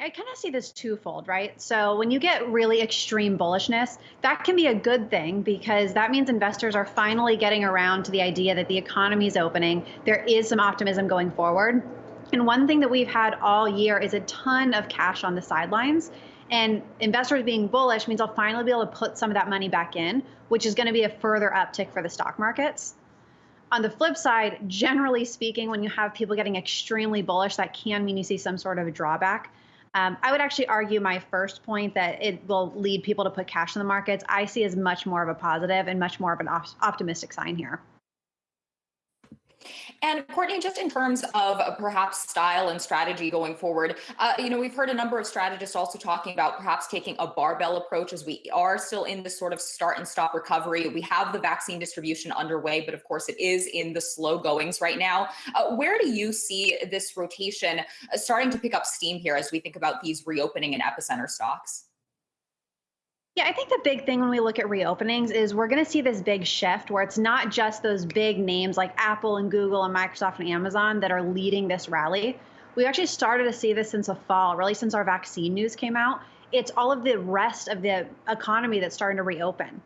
I, kind of see this twofold, right? So when you get really extreme bullishness, that can be a good thing because that means investors are finally getting around to the idea that the economy is opening. There is some optimism going forward. And one thing that we've had all year is a ton of cash on the sidelines. And investors being bullish means I'll finally be able to put some of that money back in, which is going to be a further uptick for the stock markets. On the flip side, generally speaking, when you have people getting extremely bullish, that can mean you see some sort of a drawback. Um, I would actually argue my first point that it will lead people to put cash in the markets. I see as much more of a positive and much more of an op- optimistic sign here. And Courtney, just in terms of perhaps style and strategy going forward, uh, you know, we've heard a number of strategists also talking about perhaps taking a barbell approach as we are still in this sort of start and stop recovery. We have the vaccine distribution underway, but of course it is in the slow goings right now. Uh, where do you see this rotation uh, starting to pick up steam here as we think about these reopening and epicenter stocks? Yeah, I think the big thing when we look at reopenings is we're going to see this big shift where it's not just those big names like Apple and Google and Microsoft and Amazon that are leading this rally. We actually started to see this since the fall, really since our vaccine news came out. It's all of the rest of the economy that's starting to reopen.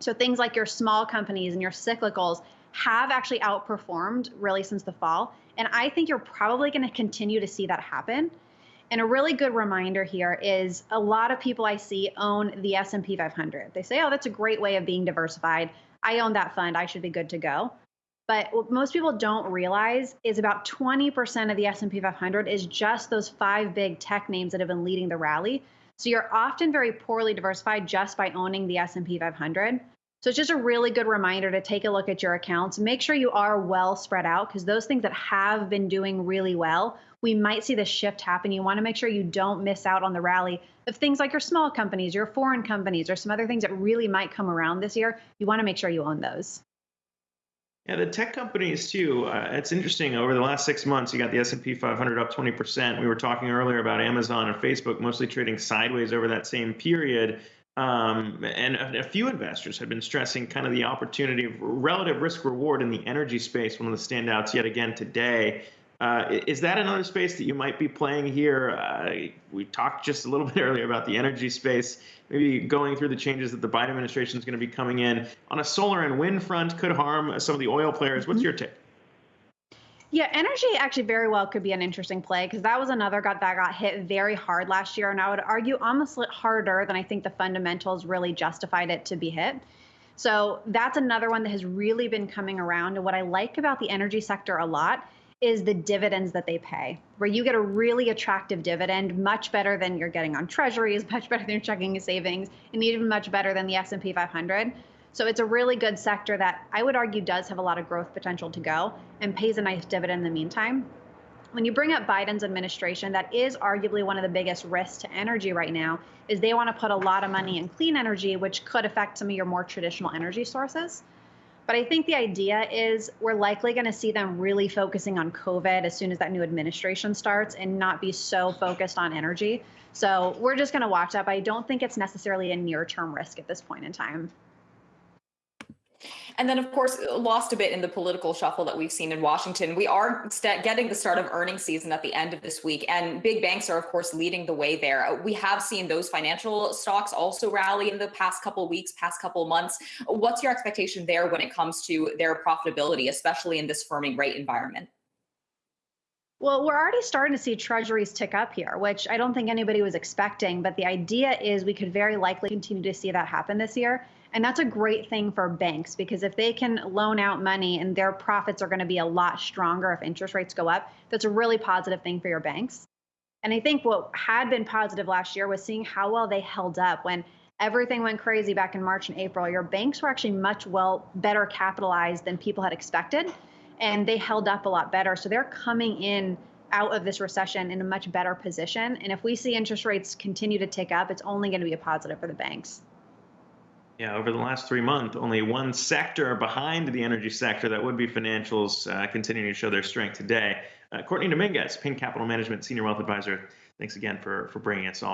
So things like your small companies and your cyclicals have actually outperformed really since the fall. And I think you're probably going to continue to see that happen. And a really good reminder here is a lot of people I see own the S&P 500. They say, "Oh, that's a great way of being diversified. I own that fund. I should be good to go." But what most people don't realize is about 20% of the S&P 500 is just those five big tech names that have been leading the rally. So you're often very poorly diversified just by owning the S&P 500. So it's just a really good reminder to take a look at your accounts. Make sure you are well spread out because those things that have been doing really well, we might see the shift happen. You want to make sure you don't miss out on the rally of things like your small companies, your foreign companies, or some other things that really might come around this year. You want to make sure you own those. Yeah, the tech companies too. Uh, it's interesting. Over the last six months, you got the S&P 500 up 20%. We were talking earlier about Amazon and Facebook mostly trading sideways over that same period. Um, and a, a, few investors have been stressing kind of the opportunity of relative risk reward in the energy space, one of the standouts yet again today. Uh, is that another space that you might be playing here? Uh, we talked just a little bit earlier about the energy space, maybe going through the changes that the Biden administration is going to be coming in on a solar and wind front could harm some of the oil players. What's mm-hmm. your take? Yeah, energy actually very well could be an interesting play because that was another got that got hit very hard last year, and I would argue almost harder than I think the fundamentals really justified it to be hit. So that's another one that has really been coming around. And what I like about the energy sector a lot is the dividends that they pay, where you get a really attractive dividend, much better than you're getting on treasuries, much better than your checking and savings, and even much better than the S&P 500. So it's a really good sector that I would argue does have a lot of growth potential to go and pays a nice dividend in the meantime. When you bring up Biden's administration, that is arguably one of the biggest risks to energy right now, is they want to put a lot of money in clean energy, which could affect some of your more traditional energy sources. But I think the idea is we're likely going to see them really focusing on COVID as soon as that new administration starts and not be so focused on energy. So we're just going to watch that. But I don't think it's necessarily a near term risk at this point in time. And then, of course, lost a bit in the political shuffle that we've seen in Washington. We are getting the start of earnings season at the end of this week, and big banks are, of course, leading the way there. Uh, we have seen those financial stocks also rally in the past couple weeks, past couple months. What's your expectation there when it comes to their profitability, especially in this firming rate environment? Well, we're already starting to see treasuries tick up here, which I don't think anybody was expecting. But the idea is we could very likely continue to see that happen this year. And that's a great thing for banks because if they can loan out money and their profits are going to be a lot stronger if interest rates go up, that's a really positive thing for your banks. And I think what had been positive last year was seeing how well they held up when everything went crazy back in March and April. Your banks were actually much well better capitalized than people had expected, and they held up a lot better. So they're coming in out of this recession in a much better position. And if we see interest rates continue to tick up, it's only going to be a positive for the banks. Yeah, over the last three months, only one sector behind the energy sector, that would be financials, uh, continuing to show their strength today. Uh, Courtney Dominguez, Payne Capital Management Senior Wealth Advisor, thanks again for, for bringing us all.